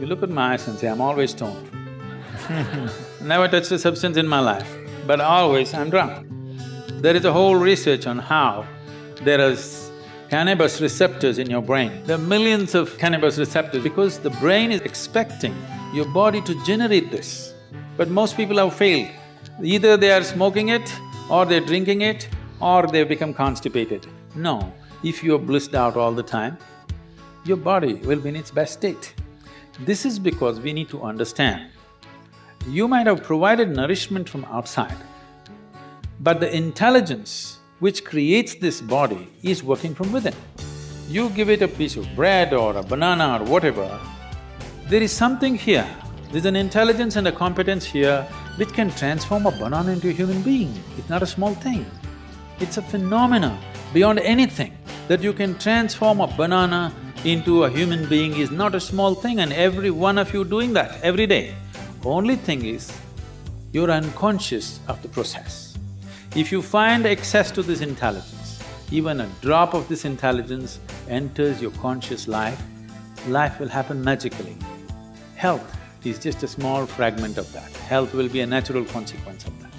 You look at my eyes and say, I'm always stoned. Never touched a substance in my life, but always I'm drunk. There is a whole research on how there is cannabis receptors in your brain. There are millions of cannabis receptors because the brain is expecting your body to generate this. But most people have failed. Either they are smoking it, or they're drinking it, or they've become constipated. No, if you're blissed out all the time, your body will be in its best state. This is because we need to understand, you might have provided nourishment from outside, but the intelligence which creates this body is working from within. You give it a piece of bread or a banana or whatever, there is something here, there's an intelligence and a competence here which can transform a banana into a human being. It's not a small thing. It's a phenomenon beyond anything that you can transform a banana into a human being is not a small thing and every one of you doing that every day. Only thing is, you're unconscious of the process. If you find access to this intelligence, even a drop of this intelligence enters your conscious life, life will happen magically. Health is just a small fragment of that. Health will be a natural consequence of that.